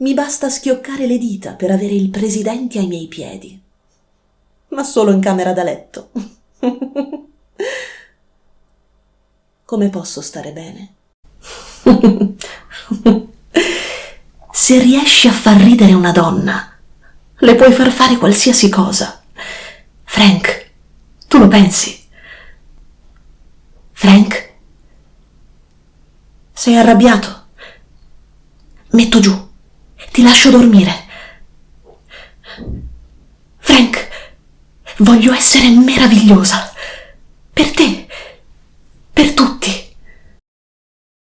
mi basta schioccare le dita per avere il presidente ai miei piedi. Ma solo in camera da letto. Come posso stare bene? Se riesci a far ridere una donna, le puoi far fare qualsiasi cosa. Frank, tu lo pensi? Frank? Sei arrabbiato? Metto giù. Ti lascio dormire. Frank, voglio essere meravigliosa. Per te. Per tutti.